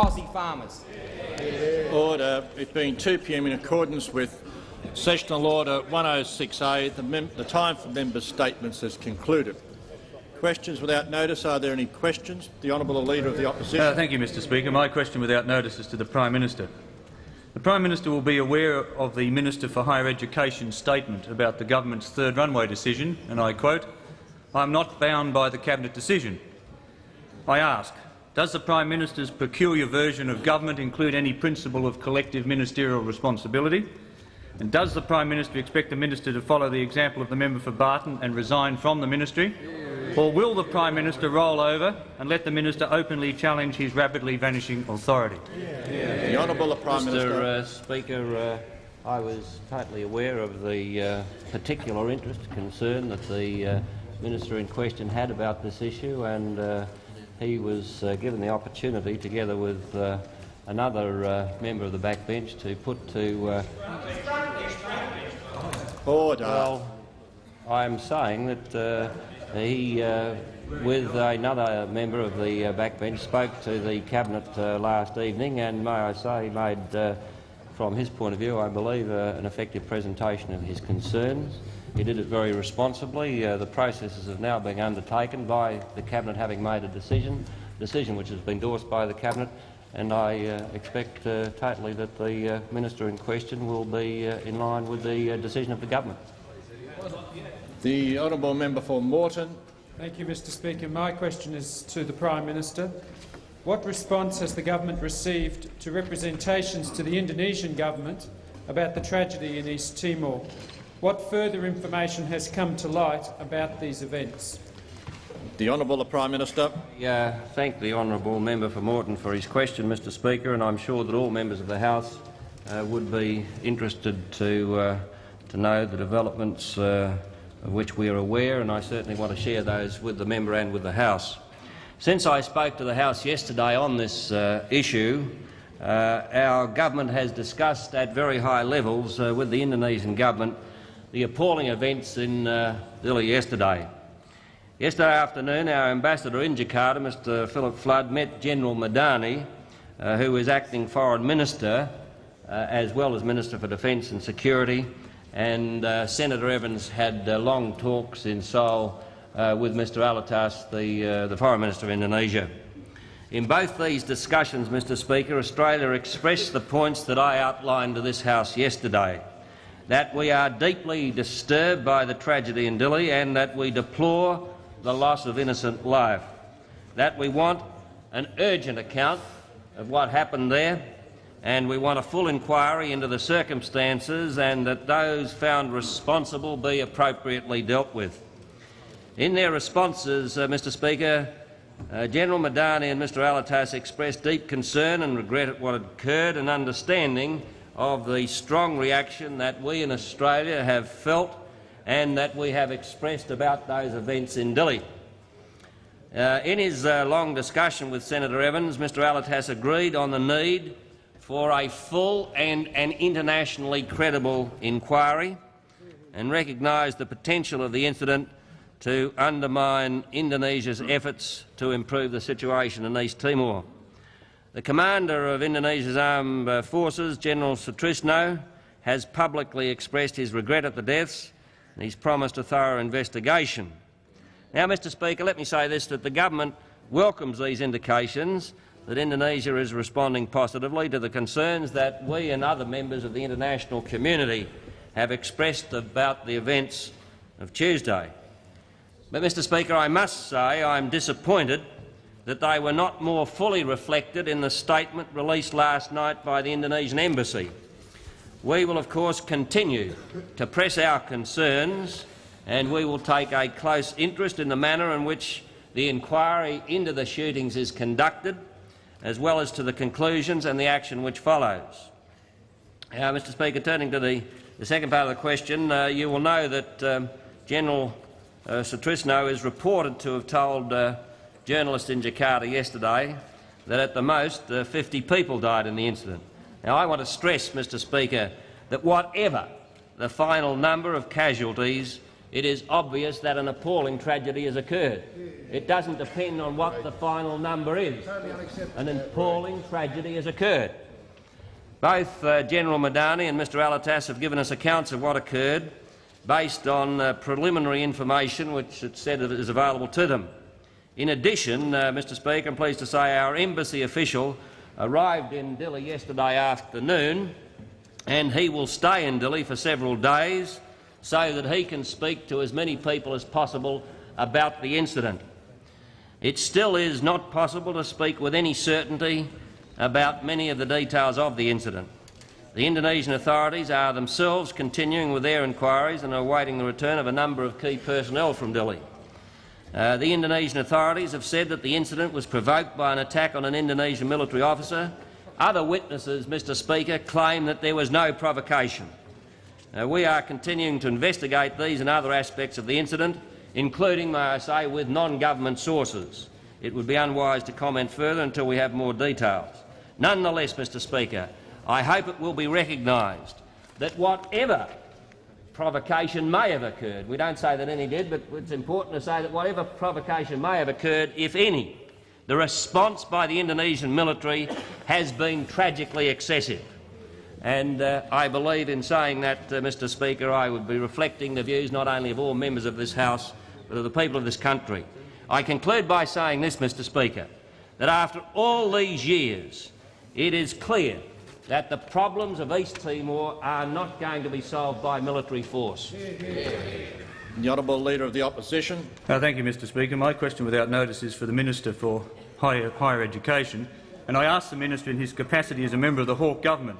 Aussie farmers. Order. It being 2 p.m. in accordance with Sessional Order 106A, the, the time for members' statements has concluded. Questions without notice. Are there any questions? The honourable Leader of the Opposition. Uh, thank you, Mr Speaker. My question without notice is to the Prime Minister. The Prime Minister will be aware of the Minister for Higher Education's statement about the government's third runway decision, and I quote, I am not bound by the Cabinet decision. I ask, does the Prime Minister's peculiar version of government include any principle of collective ministerial responsibility? And does the Prime Minister expect the Minister to follow the example of the member for Barton and resign from the ministry? Or will the Prime Minister roll over and let the Minister openly challenge his rapidly vanishing authority? The Honourable Prime Mr. Minister. Uh, Speaker, uh, I was totally aware of the uh, particular interest, concern that the uh, minister in question had about this issue, and uh, he was uh, given the opportunity, together with another member of the backbench, to put to. Order. Well, I'm saying that he, uh, with another member of the uh, backbench, spoke to the cabinet uh, last evening, and may I say, made, uh, from his point of view, I believe, uh, an effective presentation of his concerns. He did it very responsibly. Uh, the processes have now been undertaken by the cabinet, having made a decision, decision which has been endorsed by the cabinet, and I uh, expect uh, totally that the uh, minister in question will be in line with the decision of the government. The honourable member for Moreton. Thank you, Mr Speaker. My question is to the Prime Minister. What response has the government received to representations to the Indonesian government about the tragedy in East Timor? What further information has come to light about these events? The Honourable Prime Minister. Yeah, thank the honourable member for Moreton for his question, Mr Speaker, and I'm sure that all members of the House uh, would be interested to, uh, to know the developments uh, of which we are aware, and I certainly want to share those with the member and with the House. Since I spoke to the House yesterday on this uh, issue, uh, our government has discussed at very high levels uh, with the Indonesian government the appalling events in uh, yesterday. Yesterday afternoon, our ambassador in Jakarta, Mr Philip Flood, met General Murdani, uh, who is acting foreign minister, uh, as well as Minister for Defence and Security, and uh, Senator Evans had uh, long talks in Seoul uh, with Mr Alatas, the, uh, the Foreign Minister of Indonesia. In both these discussions, Mr Speaker, Australia expressed the points that I outlined to this House yesterday, that we are deeply disturbed by the tragedy in Dili and that we deplore the loss of innocent life, that we want an urgent account of what happened there and we want a full inquiry into the circumstances and that those found responsible be appropriately dealt with. In their responses, uh, Mr Speaker, uh, General Murdani and Mr Alatas expressed deep concern and regret at what had occurred and understanding of the strong reaction that we in Australia have felt and that we have expressed about those events in Dili. Uh, in his uh, long discussion with Senator Evans, Mr Alatas agreed on the need for a full and an internationally credible inquiry and recognised the potential of the incident to undermine Indonesia's efforts to improve the situation in East Timor. The commander of Indonesia's armed forces, General Sutrisno, has publicly expressed his regret at the deaths and he's promised a thorough investigation. Now, Mr Speaker, let me say this, that the government welcomes these indications that Indonesia is responding positively to the concerns that we and other members of the international community have expressed about the events of Tuesday. But, Mr Speaker, I must say I am disappointed that they were not more fully reflected in the statement released last night by the Indonesian Embassy. We will, of course, continue to press our concerns and we will take a close interest in the manner in which the inquiry into the shootings is conducted as well as to the conclusions and the action which follows. Now, Mr Speaker, turning to the, the second part of the question, uh, you will know that um, General uh, is reported to have told uh, journalists in Jakarta yesterday that at the most uh, 50 people died in the incident. Now, I want to stress, Mr Speaker, that whatever the final number of casualties, it is obvious that an appalling tragedy has occurred. It doesn't depend on what the final number is. An appalling tragedy has occurred. Both uh, General Murdani and Mr Alatas have given us accounts of what occurred based on uh, preliminary information which it said is available to them. In addition, uh, Mr Speaker, I'm pleased to say our embassy official arrived in Dili yesterday afternoon and he will stay in Dili for several days so that he can speak to as many people as possible about the incident. It still is not possible to speak with any certainty about many of the details of the incident. The Indonesian authorities are themselves continuing with their inquiries and are awaiting the return of a number of key personnel from Dili. Uh, the Indonesian authorities have said that the incident was provoked by an attack on an Indonesian military officer. Other witnesses, Mr Speaker, claim that there was no provocation. We are continuing to investigate these and other aspects of the incident, including, may I say, with non-government sources. It would be unwise to comment further until we have more details. Nonetheless, Mr Speaker, I hope it will be recognised that whatever provocation may have occurred, we don't say that any did, but it's important to say that whatever provocation may have occurred, if any, the response by the Indonesian military has been tragically excessive. And uh, I believe in saying that, uh, Mr Speaker, I would be reflecting the views not only of all members of this House, but of the people of this country. I conclude by saying this, Mr Speaker, that after all these years, it is clear that the problems of East Timor are not going to be solved by military force. The honourable Leader of the Opposition. Uh, thank you, Mr Speaker. My question without notice is for the Minister for Higher, Higher Education, and I ask the Minister in his capacity as a member of the Hawke government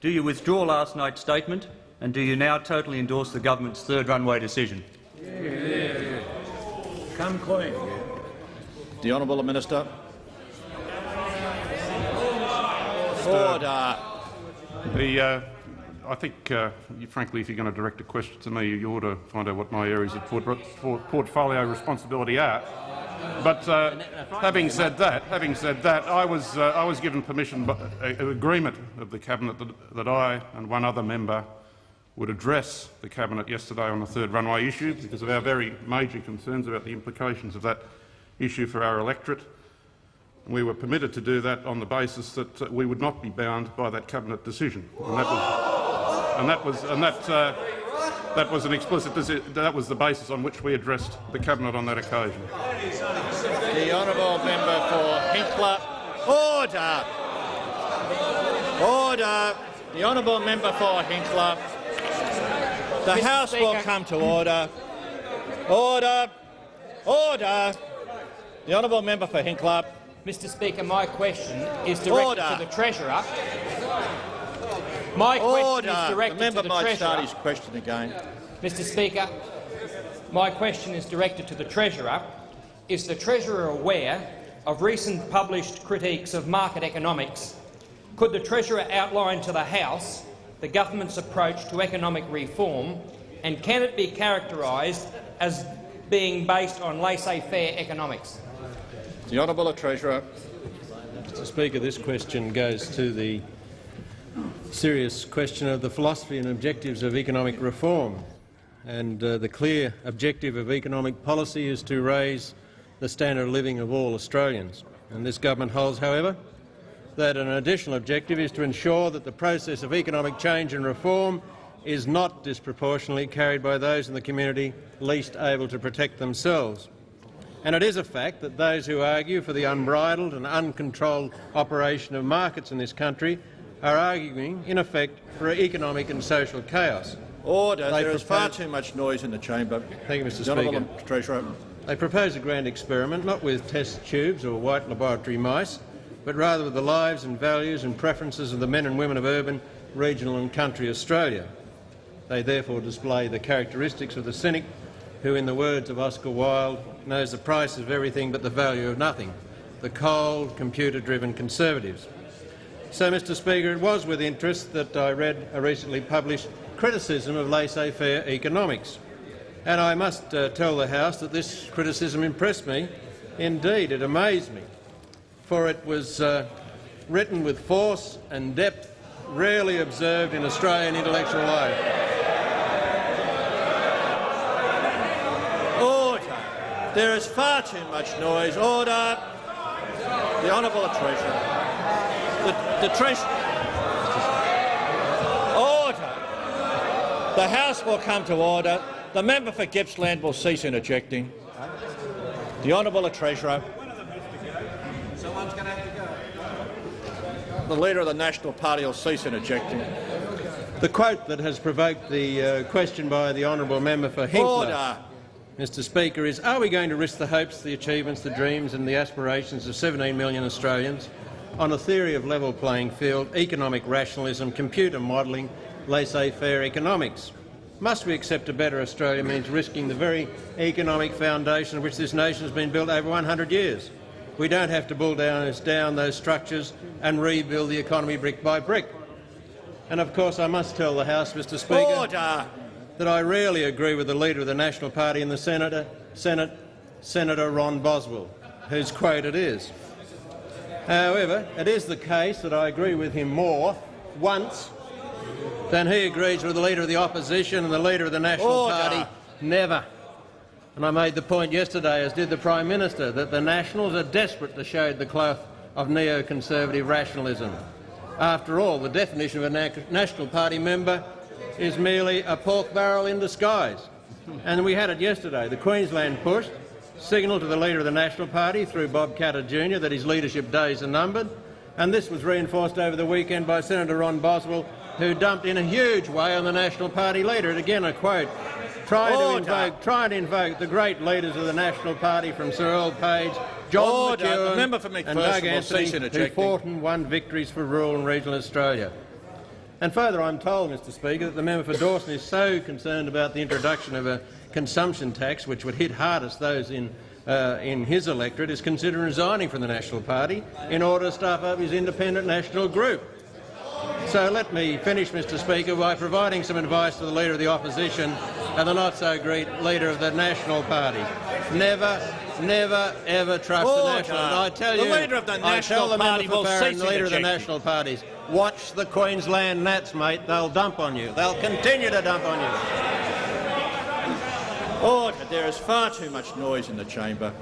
do you withdraw last night's statement and do you now totally endorse the government's third runway decision? Yeah. Come clean. The honourable Minister. Order. The, uh, I think, uh, you, frankly, if you're going to direct a question to me, you ought to find out what my areas of port portfolio responsibility are. But uh, having said that, having said that, I was uh, I was given permission, by, uh, agreement of the cabinet that, that I and one other member would address the cabinet yesterday on the third runway issue because of our very major concerns about the implications of that issue for our electorate. We were permitted to do that on the basis that uh, we would not be bound by that cabinet decision, and that was, and that was, and that, uh, that was an explicit. That was the basis on which we addressed the cabinet on that occasion. The honourable member for Hinkler. Order. Order. The honourable member for Hinkler. The Mr. House Speaker. will come to order. Order. Order. The honourable member for Hinkler. Mr Speaker, my question is directed Order. to the Treasurer. My question Order. is directed the member to the might Treasurer. start his question again. Mr Speaker, my question is directed to the Treasurer. Is the Treasurer aware of recent published critiques of market economics? Could the Treasurer outline to the House the government's approach to economic reform, and can it be characterised as being based on laissez-faire economics? The Honourable Treasurer. Mr Speaker, this question goes to the serious question of the philosophy and objectives of economic reform. And uh, the clear objective of economic policy is to raise the standard of living of all Australians. And this government holds, however, that an additional objective is to ensure that the process of economic change and reform is not disproportionately carried by those in the community least able to protect themselves. And it is a fact that those who argue for the unbridled and uncontrolled operation of markets in this country are arguing, in effect, for economic and social chaos. Order. They there is far too much noise in the chamber. Thank you, Mr Speaker. Treasurer. They propose a grand experiment, not with test tubes or white laboratory mice, but rather with the lives and values and preferences of the men and women of urban, regional and country Australia. They therefore display the characteristics of the cynic who, in the words of Oscar Wilde, knows the price of everything but the value of nothing, the cold, computer-driven conservatives. So, Mr Speaker, it was with interest that I read a recently published criticism of laissez-faire economics. And I must uh, tell the House that this criticism impressed me. Indeed, it amazed me, for it was uh, written with force and depth rarely observed in Australian intellectual life. There is far too much noise. Order. The Honourable Treasurer. The, the Treasurer. Order. The House will come to order. The member for Gippsland will cease interjecting. The Honourable Treasurer. The Leader of the National Party will cease interjecting. The quote that has provoked the uh, question by the honourable member for Hinkler, Order. Mr Speaker, is are we going to risk the hopes, the achievements, the dreams and the aspirations of 17 million Australians on a theory of level playing field, economic rationalism, computer modelling, laissez-faire economics? Must we accept a better Australia means risking the very economic foundation on which this nation has been built over 100 years? We don't have to build down, down those structures and rebuild the economy brick by brick. And of course I must tell the House, Mr Speaker, Order. That I rarely agree with the Leader of the National Party in the Senator, Senate, Senator Ron Boswell, whose quote it is. However, it is the case that I agree with him more once than he agrees with the Leader of the Opposition and the Leader of the National Order. Party never. And I made the point yesterday, as did the Prime Minister, that the Nationals are desperate to shade the cloth of neoconservative rationalism. After all, the definition of a na National Party member is merely a pork barrel in disguise. And we had it yesterday. The Queensland push signalled to the Leader of the National Party through Bob Katter Jr that his leadership days are numbered, and this was reinforced over the weekend by Senator Ron Boswell, who dumped in a huge way on the National Party leader. And again, a quote, trying to, invoke, trying to invoke the great leaders of the National Party from Sir Earl Page, John Order. The McEwen member for and Doug Anthony, who fought and won victories for rural and regional Australia. And further, I'm told, Mr Speaker, that the member for Dawson is so concerned about the introduction of a consumption tax, which would hit hardest those in, uh, in his electorate, is considering resigning from the National Party in order to staff up his independent national group. So let me finish, Mr Speaker, by providing some advice to the Leader of the Opposition and the not-so-great Leader of the National Party. Never, never, ever trust the National... And I tell The you, Leader of the I National tell the Party member will for Farrer, cease the Leader of the. National Parties, watch the Queensland Nats, mate. They'll dump on you. They'll continue to dump on you. Order. There is far too much noise in the chamber.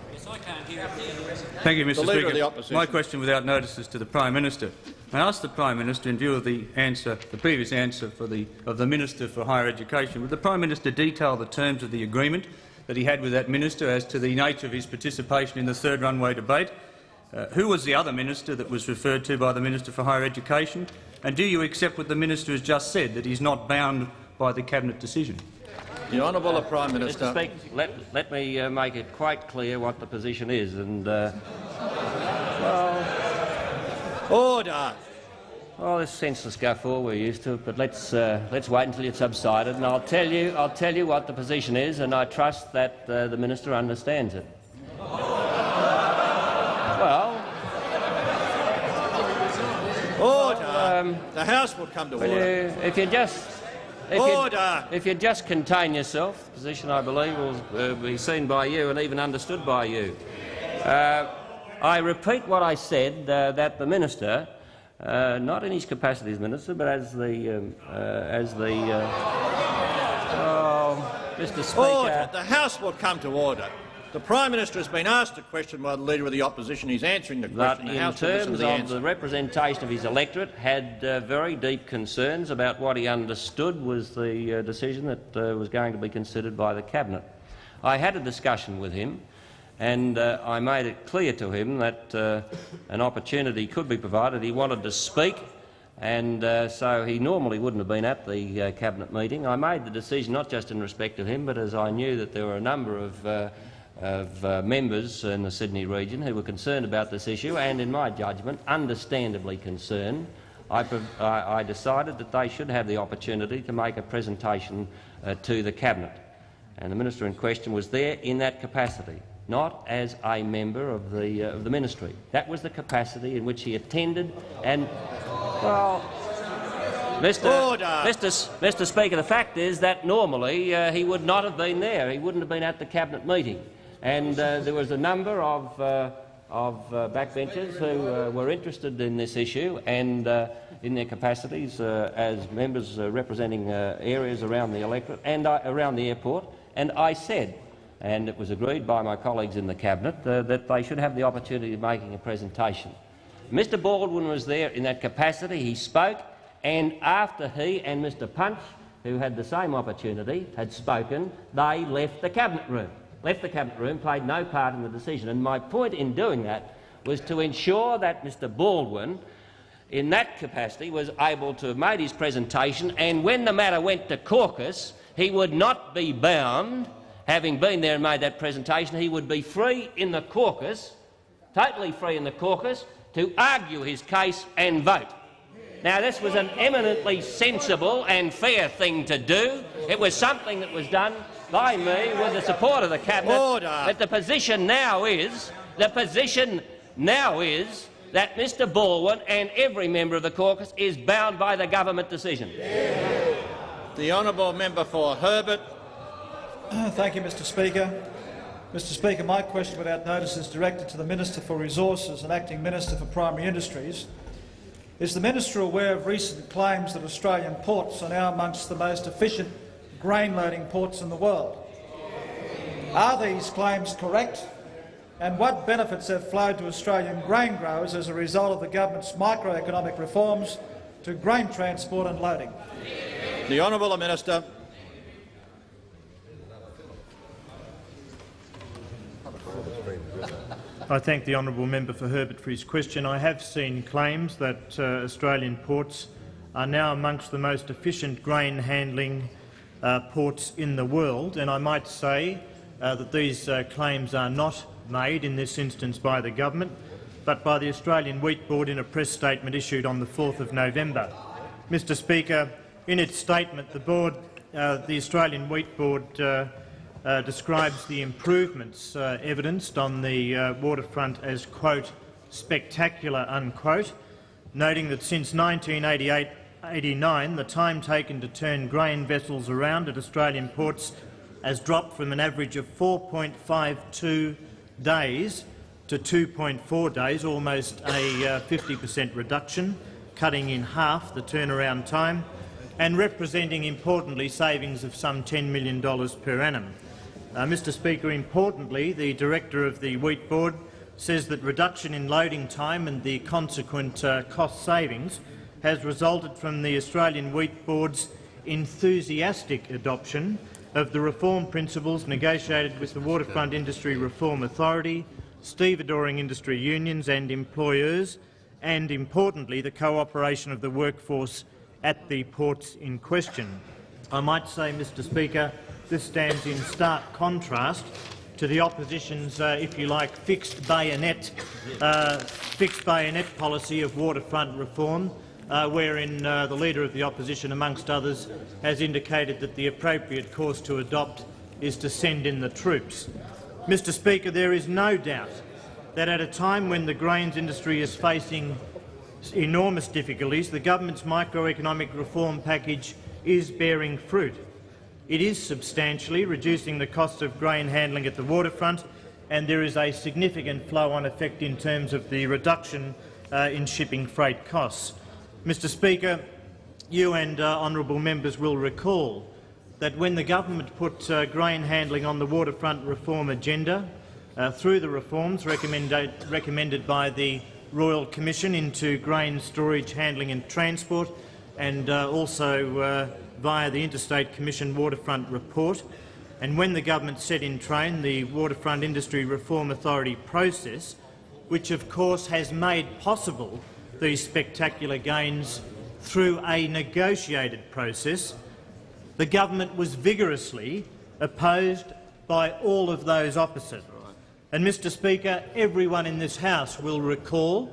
Thank you, Mr Speaker. My question without notice is to the Prime Minister. I ask the Prime Minister, in view of the answer, the previous answer for the, of the Minister for Higher Education, would the Prime Minister detail the terms of the agreement that he had with that minister as to the nature of his participation in the third runway debate? Uh, who was the other minister that was referred to by the Minister for Higher Education? And do you accept what the minister has just said, that he's not bound by the cabinet decision? The Honourable the Prime Minister. Mr Speaker, let, let me uh, make it quite clear what the position is. And, uh, Order. well, this senseless guffaw, we're used to it, but let's, uh, let's wait until it's subsided, and I'll tell, you, I'll tell you what the position is, and I trust that uh, the minister understands it. Well, Order. the House will come to order. you, if you just... If you, Order. if you just contain yourself, the position I believe will uh, be seen by you and even understood by you. Uh, I repeat what I said, uh, that the minister, uh, not in his capacity as minister, but as the, um, uh, as the, uh, oh, Mr. Speaker, Order. The House will come to order. The Prime Minister has been asked a question by the Leader of the Opposition. He's answering the question. The in House will listen to terms the of answer. the representation of his electorate, had uh, very deep concerns about what he understood was the uh, decision that uh, was going to be considered by the cabinet. I had a discussion with him, and uh, I made it clear to him that uh, an opportunity could be provided. He wanted to speak, and uh, so he normally wouldn't have been at the uh, cabinet meeting. I made the decision not just in respect of him, but as I knew that there were a number of uh, of uh, members in the Sydney region who were concerned about this issue and, in my judgment, understandably concerned, I, I, I decided that they should have the opportunity to make a presentation uh, to the Cabinet. And the minister in question was there in that capacity, not as a member of the, uh, of the ministry. That was the capacity in which he attended and, well, Mr. Order. Mr. Mr. Speaker, the fact is that normally uh, he would not have been there. He wouldn't have been at the cabinet meeting, and uh, there was a number of uh, of uh, backbenchers who were interested in this issue and in their capacities as members representing areas around the electorate and around the airport. And I said and it was agreed by my colleagues in the cabinet uh, that they should have the opportunity of making a presentation. Mr Baldwin was there in that capacity. He spoke, and after he and Mr Punch, who had the same opportunity, had spoken, they left the cabinet room. Left the cabinet room, played no part in the decision. And my point in doing that was to ensure that Mr Baldwin, in that capacity, was able to have made his presentation, and when the matter went to caucus, he would not be bound, having been there and made that presentation, he would be free in the caucus, totally free in the caucus, to argue his case and vote. Now, this was an eminently sensible and fair thing to do. It was something that was done by me with the support of the cabinet. Order. But the position now is the position now is that Mr Baldwin and every member of the caucus is bound by the government decision. The honourable member for Herbert. Thank you, Mr Speaker. Mr Speaker, my question without notice is directed to the Minister for Resources and Acting Minister for Primary Industries. Is the minister aware of recent claims that Australian ports are now amongst the most efficient grain-loading ports in the world? Are these claims correct? And what benefits have flowed to Australian grain growers as a result of the government's microeconomic reforms to grain transport and loading? The honourable minister. I thank the honourable member for Herbert for his question. I have seen claims that uh, Australian ports are now amongst the most efficient grain handling uh, ports in the world, and I might say uh, that these uh, claims are not made in this instance by the government, but by the Australian Wheat Board in a press statement issued on the 4th of November. Mr Speaker, in its statement, the, board, uh, the Australian Wheat Board uh, uh, describes the improvements evidenced on the waterfront as, quote, spectacular, unquote, noting that since 1988-89 the time taken to turn grain vessels around at Australian ports has dropped from an average of 4.52 days to 2.4 days, almost a 50 per cent reduction, cutting in half the turnaround time and representing, importantly, savings of some $10 million per annum. Uh, Mr Speaker, importantly, the director of the Wheat Board says that reduction in loading time and the consequent uh, cost savings has resulted from the Australian Wheat Board's enthusiastic adoption of the reform principles negotiated with the Waterfront Industry Reform Authority, stevedoring industry unions and employers, and, importantly, the cooperation of the workforce at the ports in question. I might say, Mr Speaker, this stands in stark contrast to the opposition's, uh, if you like, fixed bayonet, uh, fixed bayonet policy of waterfront reform, uh, wherein uh, the Leader of the Opposition, amongst others, has indicated that the appropriate course to adopt is to send in the troops. Mr Speaker, there is no doubt that at a time when the grains industry is facing enormous difficulties, the government's microeconomic reform package is bearing fruit. It is substantially reducing the cost of grain handling at the waterfront, and there is a significant flow-on effect in terms of the reduction uh, in shipping freight costs. Mr Speaker, you and uh, honourable members will recall that when the government put uh, grain handling on the waterfront reform agenda, uh, through the reforms recommended, recommended by the Royal Commission into grain storage, handling and transport, and uh, also uh, via the Interstate Commission Waterfront Report, and when the government set in train the Waterfront Industry Reform Authority process, which of course has made possible these spectacular gains through a negotiated process, the government was vigorously opposed by all of those opposite. And, Mr Speaker, everyone in this House will recall,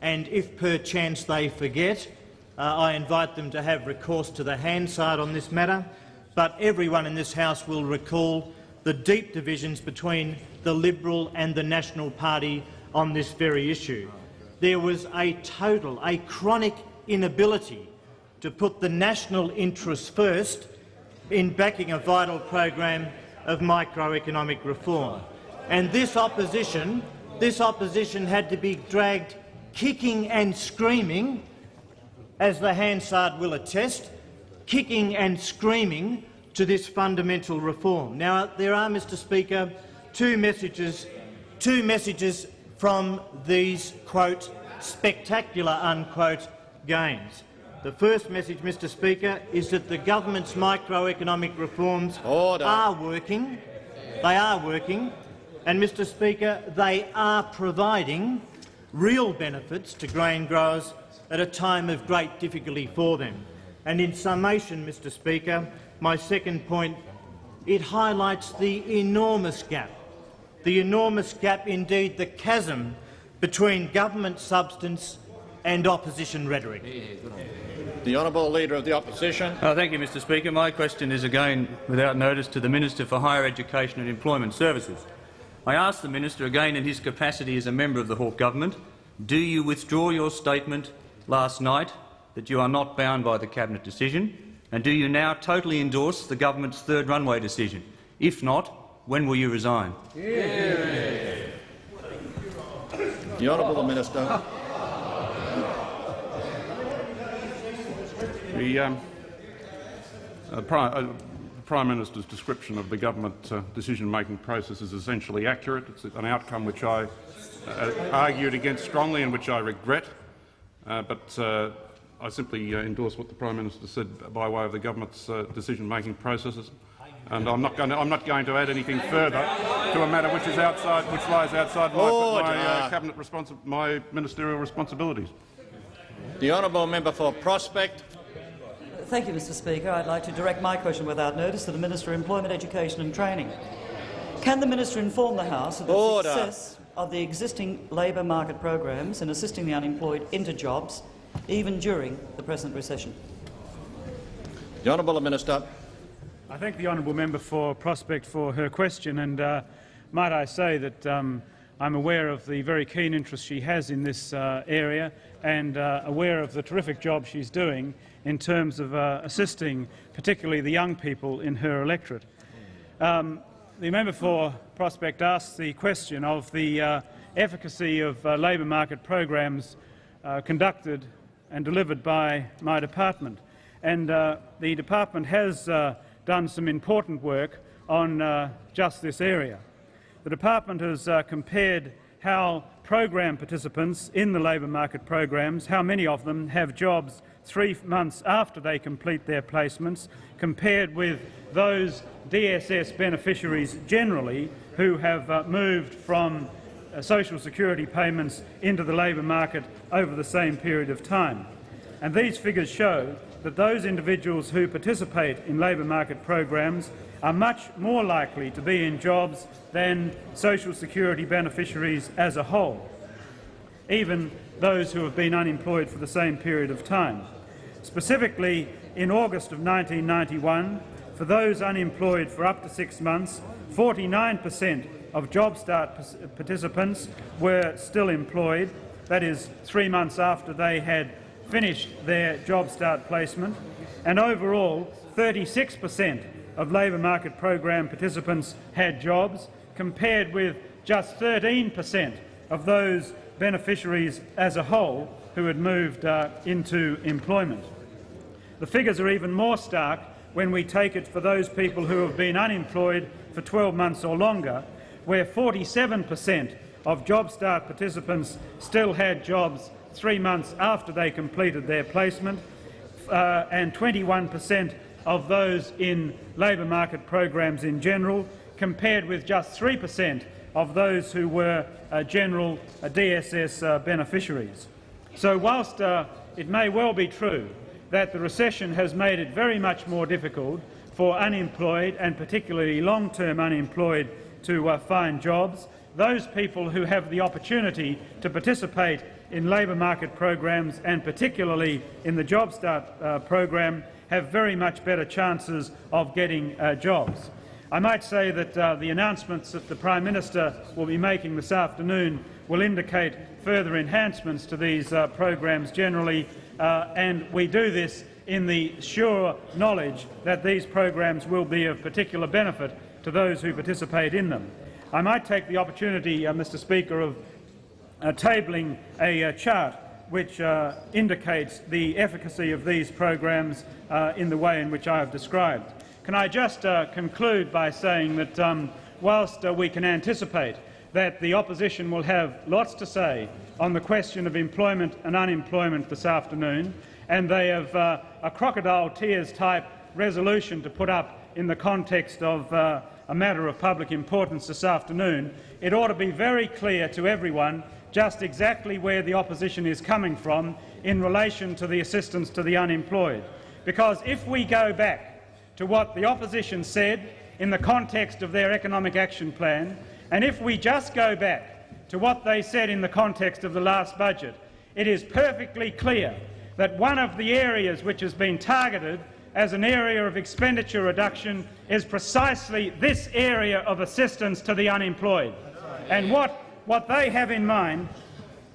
and if perchance they forget, uh, I invite them to have recourse to the Hansard on this matter, but everyone in this House will recall the deep divisions between the Liberal and the National Party on this very issue. There was a total, a chronic inability to put the national interests first in backing a vital program of microeconomic reform. And this opposition, this opposition had to be dragged kicking and screaming as the Hansard will attest, kicking and screaming to this fundamental reform. Now, there are, Mr Speaker, two messages, two messages from these, quote, spectacular, unquote, gains. The first message, Mr Speaker, is that the government's microeconomic reforms Order. are working. They are working. And, Mr Speaker, they are providing real benefits to grain growers at a time of great difficulty for them. And in summation, Mr Speaker, my second point, it highlights the enormous gap, the enormous gap, indeed the chasm, between government substance and opposition rhetoric. The honourable Leader of the Opposition. Uh, thank you, Mr Speaker. My question is again without notice to the Minister for Higher Education and Employment Services. I ask the Minister again in his capacity as a member of the Hawke Government, do you withdraw your statement last night that you are not bound by the Cabinet decision, and do you now totally endorse the Government's third runway decision? If not, when will you resign? The honourable Minister. The um, uh, Prime, uh, Prime Minister's description of the government uh, decision-making process is essentially accurate. It's an outcome which I uh, argued against strongly and which I regret. Uh, but uh, I simply uh, endorse what the Prime Minister said by way of the government's uh, decision-making processes. And I'm not, going to, I'm not going to add anything further to a matter which is outside, which lies outside my, my uh, cabinet responsi my ministerial responsibilities. The honourable member for Prospect. Thank you, Mr Speaker. I'd like to direct my question without notice to the Minister of Employment, Education and Training. Can the minister inform the House of the Order. success of the existing labour market programs in assisting the unemployed into jobs, even during the present recession? The honourable Minister. I thank the honourable member for Prospect for her question, and uh, might I say that um, I'm aware of the very keen interest she has in this uh, area and uh, aware of the terrific job she's doing in terms of uh, assisting particularly the young people in her electorate. Um, the member for Prospect asked the question of the uh, efficacy of uh, labour market programs conducted and delivered by my department. And the department has done some important work on uh, just this area. The department has uh, compared how program participants in the labour market programs, how many of them have jobs three months after they complete their placements, compared with those DSS beneficiaries generally who have uh, moved from uh, social security payments into the labour market over the same period of time. And these figures show that those individuals who participate in labour market programs are much more likely to be in jobs than social security beneficiaries as a whole, even those who have been unemployed for the same period of time. Specifically, in August of 1991, for those unemployed for up to six months, 49 per cent of Job Start participants were still employed, that is, three months after they had finished their Job Start placement, and overall 36 per cent of labour market program participants had jobs, compared with just 13 per cent of those beneficiaries as a whole who had moved uh, into employment. The figures are even more stark when we take it for those people who have been unemployed for 12 months or longer, where 47 per cent of Job Start participants still had jobs three months after they completed their placement, uh, and 21 per cent of those in labour market programs in general, compared with just 3 per cent of those who were uh, general uh, DSS uh, beneficiaries. So whilst uh, it may well be true that the recession has made it very much more difficult for unemployed and particularly long-term unemployed to uh, find jobs, those people who have the opportunity to participate in labour market programs and particularly in the Job Start uh, program have very much better chances of getting uh, jobs. I might say that uh, the announcements that the Prime Minister will be making this afternoon will indicate further enhancements to these uh, programs generally, uh, and we do this in the sure knowledge that these programs will be of particular benefit to those who participate in them. I might take the opportunity, uh, Mr Speaker, of tabling a chart which uh, indicates the efficacy of these programs uh, in the way in which I have described. can I just uh, conclude by saying that um, whilst uh, we can anticipate that the opposition will have lots to say on the question of employment and unemployment this afternoon, and they have uh, a crocodile tears type resolution to put up in the context of uh, a matter of public importance this afternoon, it ought to be very clear to everyone just exactly where the opposition is coming from in relation to the assistance to the unemployed. Because if we go back to what the opposition said in the context of their economic action plan, and if we just go back to what they said in the context of the last budget, it is perfectly clear that one of the areas which has been targeted as an area of expenditure reduction is precisely this area of assistance to the unemployed. And what, what they have in mind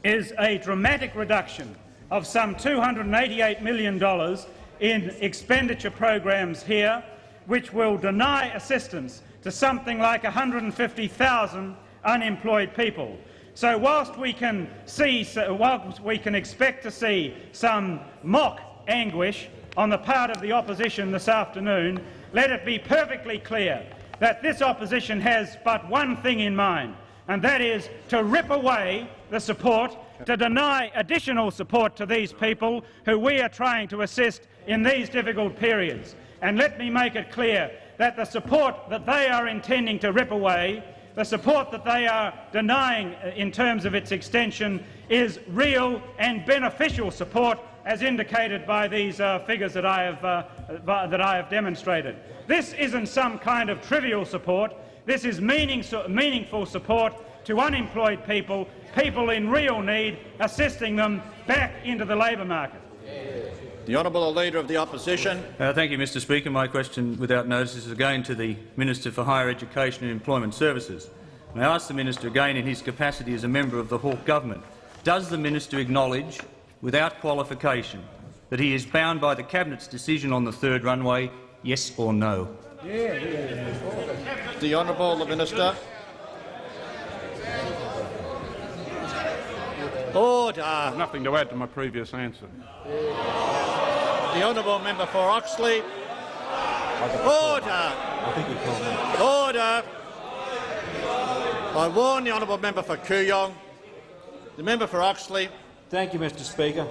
is a dramatic reduction of some $288 million in expenditure programs here, which will deny assistance to something like 150,000 unemployed people. So whilst we can see, whilst we can expect to see some mock anguish on the part of the opposition this afternoon, let it be perfectly clear that this opposition has but one thing in mind, and that is to rip away the support, to deny additional support to these people who we are trying to assist in these difficult periods. And let me make it clear that the support that they are intending to rip away, the support that they are denying in terms of its extension, is real and beneficial support as indicated by these uh, figures that I, have, uh, that I have demonstrated. This isn't some kind of trivial support. This is meaning, meaningful support to unemployed people, people in real need, assisting them back into the labour market. The Honourable Leader of the Opposition. Uh, thank you, Mr Speaker. My question without notice is again to the Minister for Higher Education and Employment Services. And I ask the Minister again in his capacity as a member of the Hawke Government, does the Minister acknowledge without qualification that he is bound by the Cabinet's decision on the third runway, yes or no? The Honourable the Minister. Order. Ah, nothing to add to my previous answer. The Honourable Member for Oxley. Order. Ah, Order. Ah, I warn the Honourable Member for Kooyong. The member for Oxley. Thank you, Mr Speaker.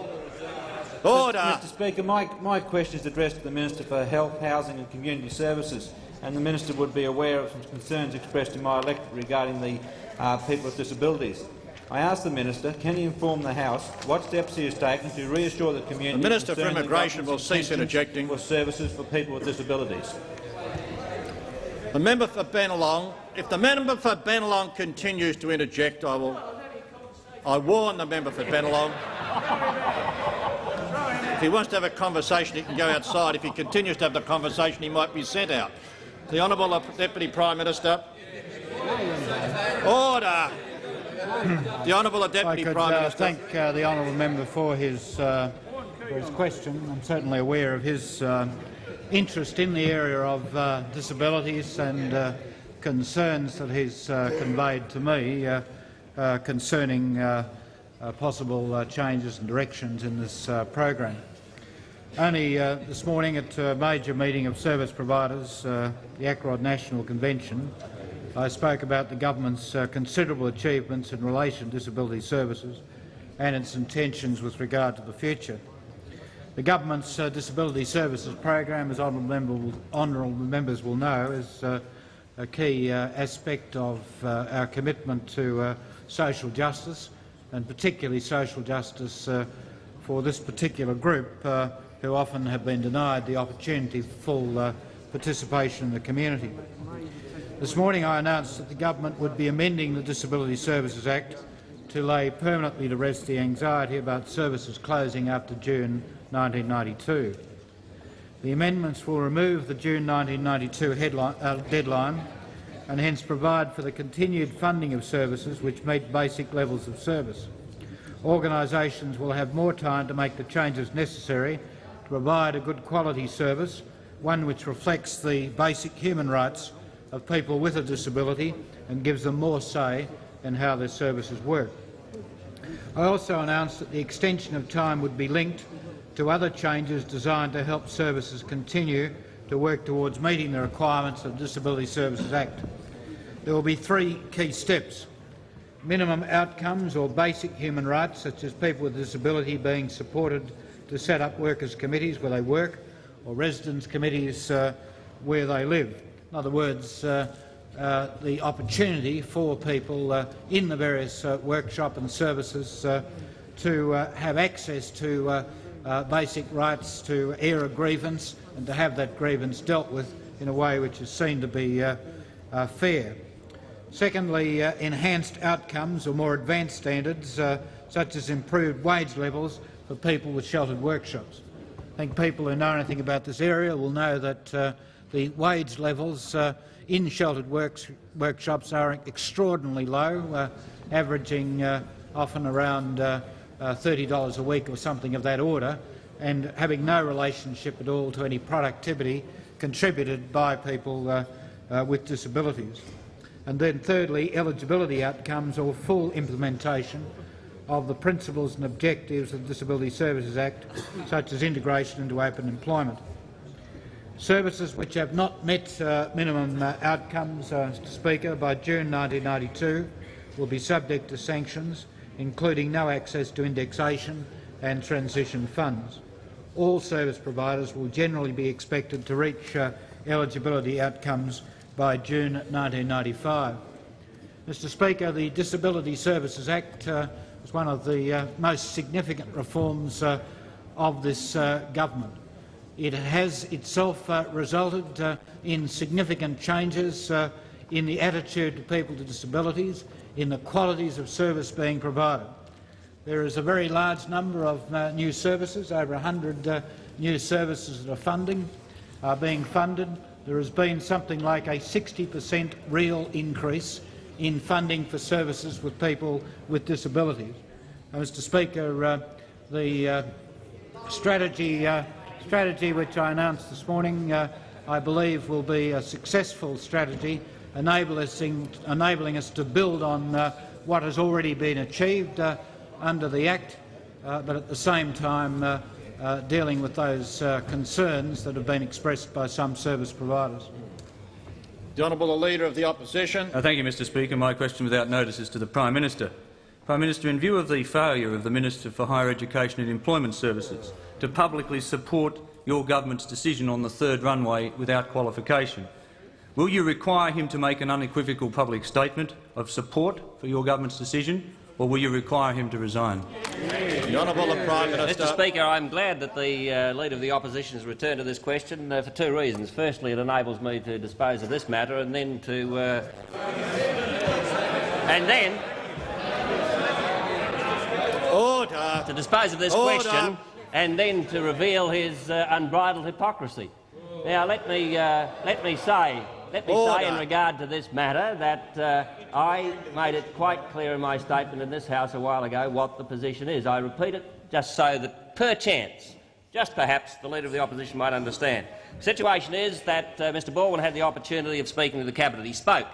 Order. Mr Speaker, my, my question is addressed to the Minister for Health, Housing and Community Services, and the Minister would be aware of some concerns expressed in my electorate regarding the uh, people with disabilities. I ask the Minister, can he inform the House what steps he has taken to reassure the community The Minister for Immigration will cease interjecting. with services for people with disabilities? The member for Bennelong. If the member for Bennelong continues to interject, I will I warn the member for Bennelong. if he wants to have a conversation, he can go outside. If he continues to have the conversation, he might be sent out. The Honourable Deputy Prime Minister. Order. The Honourable Deputy I could, Prime uh, Minister. thank uh, the honourable member for his, uh, for his question. I'm certainly aware of his uh, interest in the area of uh, disabilities and concerns that he's conveyed to me. Concerning possible changes and directions in this program. Only this morning at a major meeting of service providers, the ACROD National Convention, I spoke about the government's considerable achievements in relation to disability services and its intentions with regard to the future. The government's uh, disability services program, as honourable, member honourable members will know, is uh, a key uh, aspect of our commitment to social justice, and particularly social justice uh, for this particular group uh, who often have been denied the opportunity for full uh, participation in the community. This morning I announced that the government would be amending the Disability Services Act to lay permanently to rest the anxiety about services closing after June 1992. The amendments will remove the June 1992 headline, uh, deadline and hence provide for the continued funding of services which meet basic levels of service. Organisations will have more time to make the changes necessary to provide a good quality service, one which reflects the basic human rights of people with a disability and gives them more say in how their services work. I also announced that the extension of time would be linked to other changes designed to help services continue to work towards meeting the requirements of the Disability Services Act. There will be three key steps. Minimum outcomes or basic human rights, such as people with disability being supported to set up workers' committees where they work or residents' committees uh, where they live. In other words, uh, uh, the opportunity for people uh, in the various uh, workshop and services uh, to have access to basic rights to air a grievance and to have that grievance dealt with in a way which is seen to be fair. Secondly, enhanced outcomes or more advanced standards, such as improved wage levels for people with sheltered workshops. I think people who know anything about this area will know that uh, the wage levels uh, in sheltered works, workshops are extraordinarily low, uh, averaging uh, often around uh, uh, $30 a week or something of that order, and having no relationship at all to any productivity contributed by people with disabilities. And then thirdly, eligibility outcomes or full implementation of the principles and objectives of the Disability Services Act, such as integration into open employment. Services which have not met uh, minimum uh, outcomes, uh, Mr Speaker, by June 1992 will be subject to sanctions, including no access to indexation and transition funds. All service providers will generally be expected to reach uh, eligibility outcomes by June 1995. Mr Speaker, the Disability Services Act was one of the uh, most significant reforms uh, of this uh, government. It has itself uh, resulted uh, in significant changes uh, in the attitude to people with disabilities, in the qualities of service being provided. There is a very large number of new services, over 100 uh, new services that are funding, are being funded. There has been something like a 60 per cent real increase in funding for services with people with disabilities. Uh, Mr Speaker, uh, the uh, strategy uh, strategy which I announced this morning, uh, I believe, will be a successful strategy, in, enabling us to build on uh, what has already been achieved under the Act, but at the same time dealing with those concerns that have been expressed by some service providers. The Honourable Leader of the Opposition. Uh, thank you, Mr Speaker. My question without notice is to the Prime Minister. Prime Minister, in view of the failure of the Minister for Higher Education and Employment Services to publicly support your government's decision on the third runway without qualification, will you require him to make an unequivocal public statement of support for your government's decision, or will you require him to resign? The Honourable Prime Minister. Mr Speaker, I'm glad that the uh, Leader of the Opposition has returned to this question uh, for two reasons. Firstly, it enables me to dispose of this matter and then to... Uh, and then... Order. To dispose of this Order. question and then to reveal his uh, unbridled hypocrisy. Now, let me, uh, let me say, let me say in regard to this matter that uh, I made it quite clear in my statement in this House a while ago what the position is. I repeat it just so that, perchance, just perhaps, the Leader of the Opposition might understand. The situation is that uh, Mr Baldwin had the opportunity of speaking to the Cabinet. He spoke,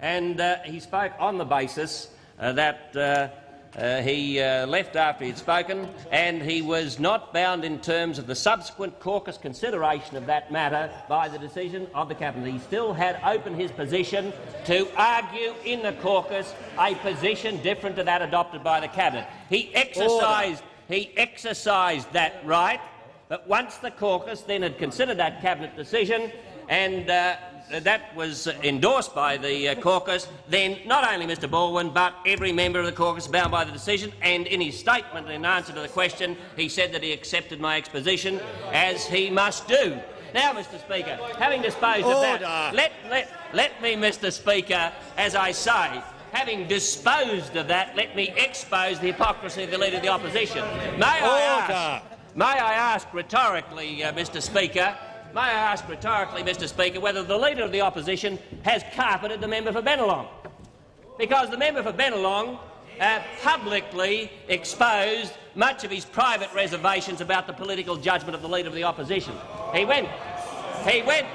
and uh, he spoke on the basis uh, that uh, he uh, left after he had spoken, and he was not bound in terms of the subsequent caucus consideration of that matter by the decision of the Cabinet. He still had open his position to argue in the caucus a position different to that adopted by the Cabinet. He exercised, he exercised that right, but once the caucus then had considered that Cabinet decision and uh, that was endorsed by the uh, caucus, then not only Mr Baldwin but every member of the caucus bound by the decision, and in his statement in answer to the question he said that he accepted my exposition, as he must do. Now, Mr Speaker, having disposed of that, let, let, let me, Mr Speaker, as I say, having disposed of that, let me expose the hypocrisy of the Leader of the Opposition. May I ask, may I ask rhetorically, uh, Mr Speaker, May I ask rhetorically, Mr Speaker, whether the Leader of the Opposition has carpeted the member for Bennelong? Because the member for Bennelong uh, publicly exposed much of his private reservations about the political judgment of the Leader of the Opposition. He went, he went,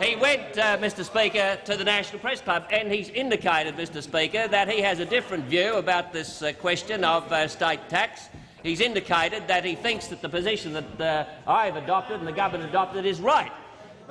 he went, uh, Mr Speaker, to the National Press Club and he's indicated, Mr Speaker, that he has a different view about this uh, question of uh, state tax. He's indicated that he thinks that the position that uh, I have adopted and the government adopted is right.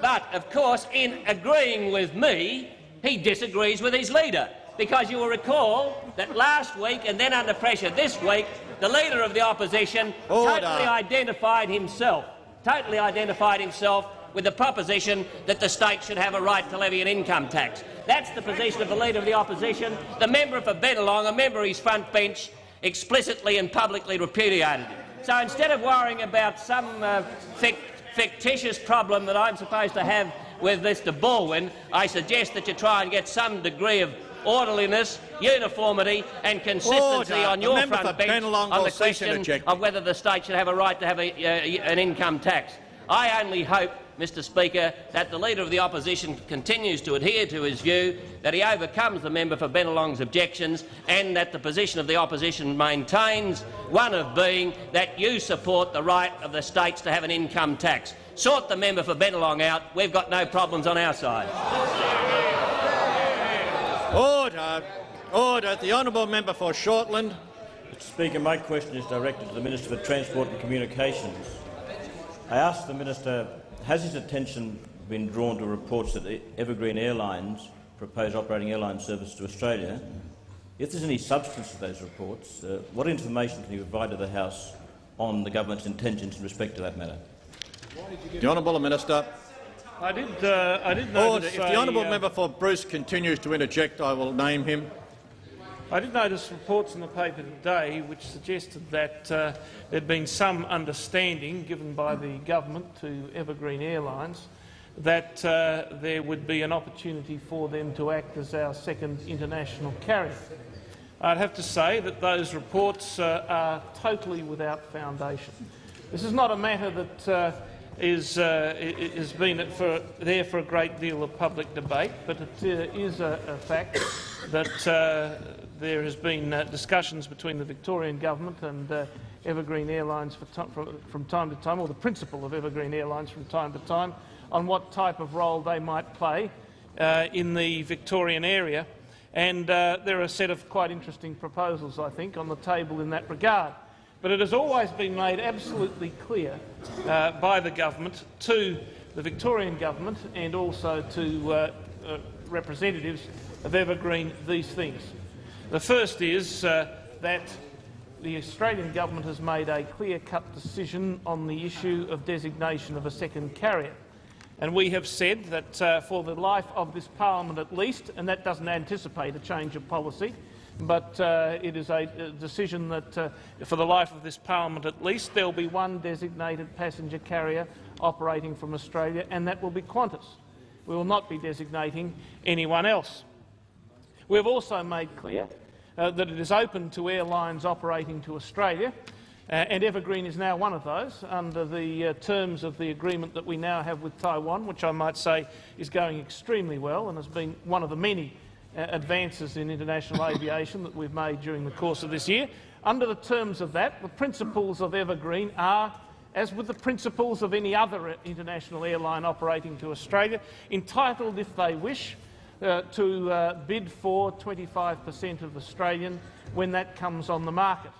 But, of course, in agreeing with me, he disagrees with his leader. Because you will recall that last week and then under pressure this week, the Leader of the Opposition Order. totally identified himself, totally identified himself with the proposition that the state should have a right to levy an income tax. That's the position of the Leader of the Opposition. The member for Bennelong, a member of his front bench, explicitly and publicly repudiated it. So instead of worrying about some uh, fic fictitious problem that I'm supposed to have with Mr Baldwin, I suggest that you try and get some degree of orderliness, uniformity and consistency Order. on your front bench on the question of whether the state should have a right to have a, uh, an income tax. I only hope, Mr Speaker, that the Leader of the Opposition continues to adhere to his view, that he overcomes the member for Bennelong's objections and that the position of the Opposition maintains one of being that you support the right of the states to have an income tax. Sort the member for Bennelong out. We've got no problems on our side. Order. Order. The honourable member for Shortland. Mr Speaker, my question is directed to the Minister for Transport and Communications. I ask the Minister, has his attention been drawn to reports that Evergreen Airlines propose operating airline service to Australia? If there's any substance to those reports, uh, what information can you provide to the House on the government's intentions in respect to that matter? The honourable minister. I did. Uh, I did Order. notice. If the honourable uh, member for Bruce continues to interject, I will name him. I did notice reports in the paper today which suggested that uh, there had been some understanding given by the government to Evergreen Airlines that uh, there would be an opportunity for them to act as our second international carrier. I'd have to say that those reports uh, are totally without foundation. This is not a matter that uh, is, uh, has been for, there for a great deal of public debate, but it uh, is a, a fact that uh, there has been uh, discussions between the Victorian government and uh, Evergreen Airlines from, from time to time, or the principal of Evergreen Airlines from time to time, on what type of role they might play uh, in the Victorian area. And uh, there are a set of quite interesting proposals, I think, on the table in that regard. But it has always been made absolutely clear uh, by the government to the Victorian government and also to uh, representatives of Evergreen these things. The first is uh, that the Australian government has made a clear-cut decision on the issue of designation of a second carrier. And we have said that uh, for the life of this parliament at least, and that doesn't anticipate a change of policy, but uh, it is a, a decision that uh, for the life of this parliament at least there will be one designated passenger carrier operating from Australia, and that will be Qantas. We will not be designating anyone else. We have also made clear uh, that it is open to airlines operating to Australia, uh, and Evergreen is now one of those under the uh, terms of the agreement that we now have with Taiwan, which I might say is going extremely well and has been one of the many uh, advances in international aviation that we've made during the course of this year. Under the terms of that, the principles of Evergreen are, as with the principles of any other international airline operating to Australia, entitled, if they wish, uh, to uh, bid for 25 per cent of Australian when that comes on the market.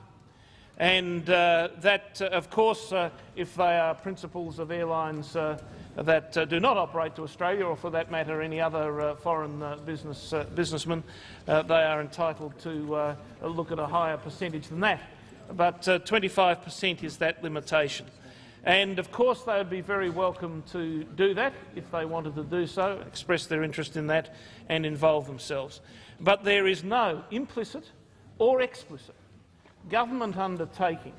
And uh, that, uh, of course, uh, if they are principals of airlines uh, that do not operate to Australia, or for that matter any other foreign business, businessman, they are entitled to look at a higher percentage than that. But 25 per cent is that limitation. And of course they would be very welcome to do that if they wanted to do so, express their interest in that and involve themselves. But there is no implicit or explicit government undertaking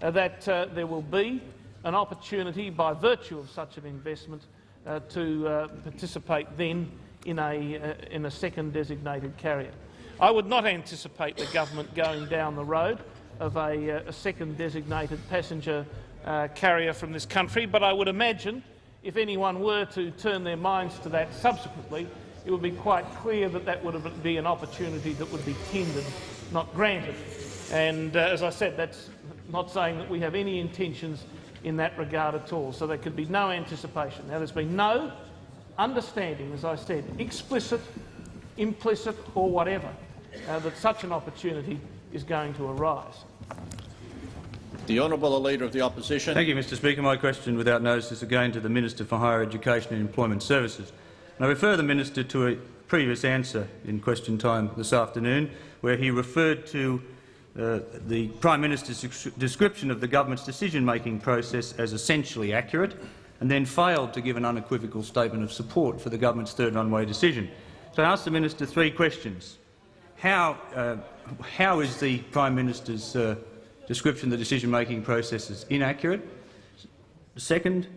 that uh, there will be an opportunity by virtue of such an investment uh, to uh, participate then in a, uh, in a second designated carrier. I would not anticipate the government going down the road of a, uh, a second designated passenger uh, carrier from this country, but I would imagine if anyone were to turn their minds to that subsequently, it would be quite clear that that would be an opportunity that would be tendered, not granted. And uh, as I said, that's not saying that we have any intentions in that regard at all. So there could be no anticipation. Now, there's been no understanding, as I said, explicit, implicit or whatever, uh, that such an opportunity is going to arise. The Honourable the Leader of the Opposition. Thank you, Mr Speaker. My question without notice is again to the Minister for Higher Education and Employment Services. And I refer the Minister to a previous answer in question time this afternoon, where he referred to uh, the Prime Minister's description of the government's decision-making process as essentially accurate, and then failed to give an unequivocal statement of support for the government's third runway decision. So I asked the minister three questions. How, uh, how is the Prime Minister's uh, description of the decision-making process is inaccurate? Second,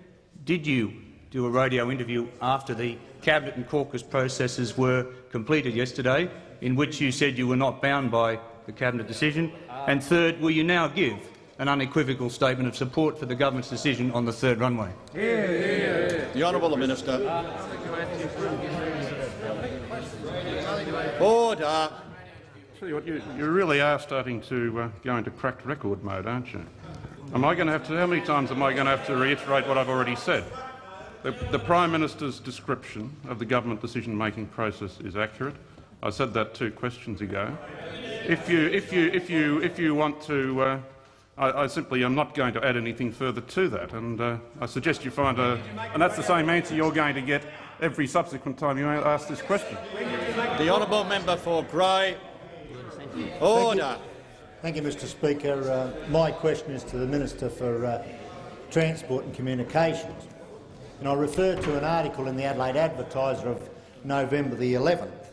did you do a radio interview after the Cabinet and caucus processes were completed yesterday, in which you said you were not bound by the Cabinet decision? And third, will you now give an unequivocal statement of support for the government's decision on the third runway? Yeah, yeah. The Honourable Minister. Order. Tell you what, you, you really are starting to uh, go into cracked record mode, aren't you? Am I going to have to? How many times am I going to have to reiterate what I've already said? The, the Prime Minister's description of the government decision-making process is accurate. I said that two questions ago. If you, if you, if you, if you want to, uh, I, I, simply am not going to add anything further to that, and uh, I suggest you find a, and that's the same answer you're going to get every subsequent time you ask this question. The honourable member for Grey. Order. Thank you, Mr Speaker. Uh, my question is to the Minister for uh, Transport and Communications. And I refer to an article in the Adelaide Advertiser of November the 11th,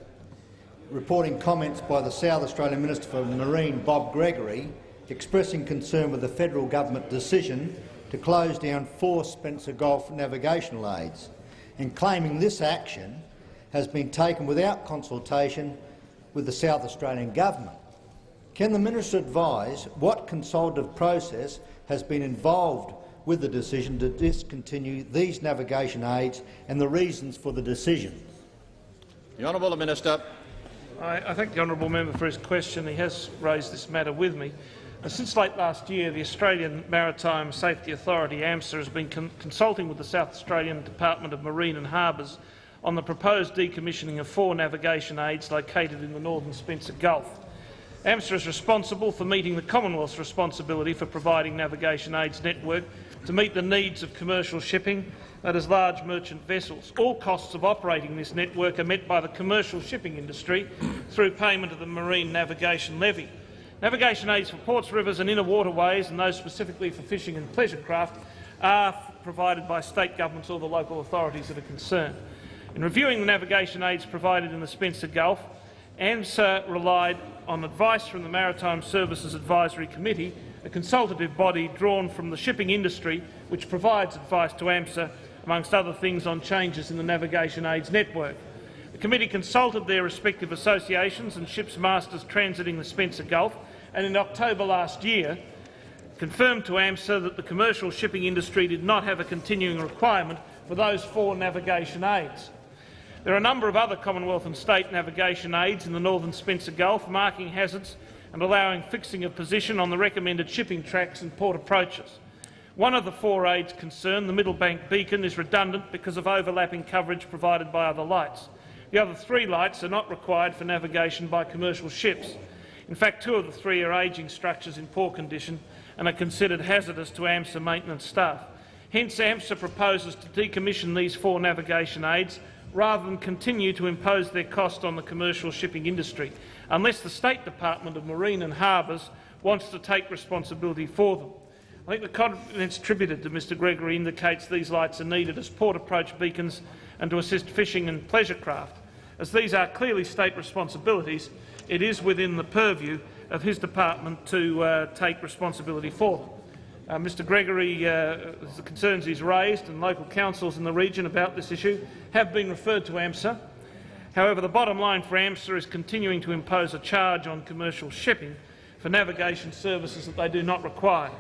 reporting comments by the South Australian Minister for Marine, Bob Gregory, expressing concern with the federal government decision to close down four Spencer Gulf navigational aids, and claiming this action has been taken without consultation with the South Australian government. Can the minister advise what consultative process has been involved with the decision to discontinue these navigation aids and the reasons for the decision? The Honourable Minister. I, I thank the honourable member for his question. He has raised this matter with me. Uh, since late last year, the Australian Maritime Safety Authority, AMSA, has been con consulting with the South Australian Department of Marine and Harbours on the proposed decommissioning of four navigation aids located in the northern Spencer Gulf. AMSA is responsible for meeting the Commonwealth's responsibility for providing navigation aids network to meet the needs of commercial shipping, that is, large merchant vessels. All costs of operating this network are met by the commercial shipping industry through payment of the Marine Navigation Levy. Navigation aids for ports, rivers and inner waterways, and those specifically for fishing and pleasure craft, are provided by state governments or the local authorities that are concerned. In reviewing the navigation aids provided in the Spencer Gulf, AMSA relied on advice from the Maritime Services Advisory Committee, a consultative body drawn from the shipping industry which provides advice to AMSA, amongst other things, on changes in the navigation aids network. The committee consulted their respective associations and ships masters transiting the Spencer Gulf and in October last year confirmed to AMSA that the commercial shipping industry did not have a continuing requirement for those four navigation aids. There are a number of other Commonwealth and state navigation aids in the northern Spencer Gulf, marking hazards and allowing fixing of position on the recommended shipping tracks and port approaches. One of the four aids concerned, the Middlebank Beacon, is redundant because of overlapping coverage provided by other lights. The other three lights are not required for navigation by commercial ships. In fact, two of the three are ageing structures in poor condition and are considered hazardous to AMSA maintenance staff. Hence, AMSA proposes to decommission these four navigation aids rather than continue to impose their cost on the commercial shipping industry, unless the State Department of Marine and Harbours wants to take responsibility for them. I think the confidence attributed to Mr Gregory indicates these lights are needed as port approach beacons and to assist fishing and pleasure craft. As these are clearly state responsibilities, it is within the purview of his department to uh, take responsibility for them. Uh, Mr Gregory, uh, the concerns he's raised and local councils in the region about this issue have been referred to AMSA. However, the bottom line for AMSA is continuing to impose a charge on commercial shipping for navigation services that they do not require.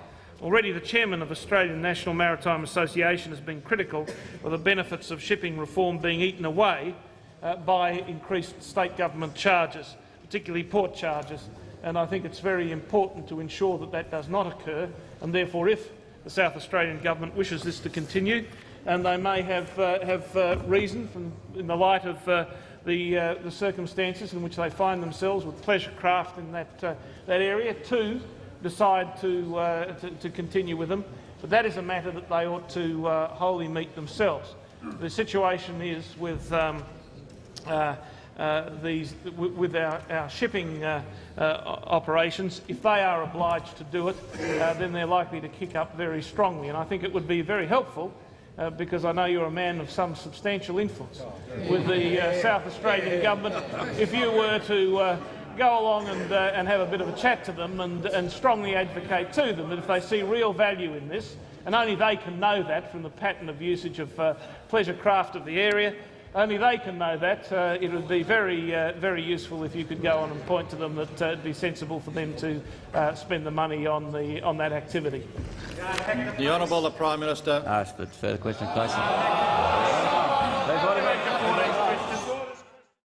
Already the chairman of Australian National Maritime Association has been critical of the benefits of shipping reform being eaten away uh, by increased state government charges, particularly port charges. And I think it's very important to ensure that that does not occur and therefore if the South Australian government wishes this to continue, and they may have, uh, have uh, reason from, in the light of uh, the, uh, the, circumstances in which they find themselves with pleasure craft in that, uh, that area, to decide to, uh, to, to continue with them. But that is a matter that they ought to wholly meet themselves. The situation is with um, these, with our, our shipping uh, uh, operations, if they are obliged to do it, uh, then they're likely to kick up very strongly. And I think it would be very helpful uh, because I know you're a man of some substantial influence with the uh, South Australian government. If you were to uh, go along and, uh, and have a bit of a chat to them and, and strongly advocate to them that if they see real value in this, and only they can know that from the pattern of usage of uh, pleasure craft of the area, only they can know that. Uh, it would be very, uh, very useful if you could go on and point to them that uh, it'd be sensible for them to uh, spend the money on the on that activity. The honourable the Prime Minister. Ask for further question, please.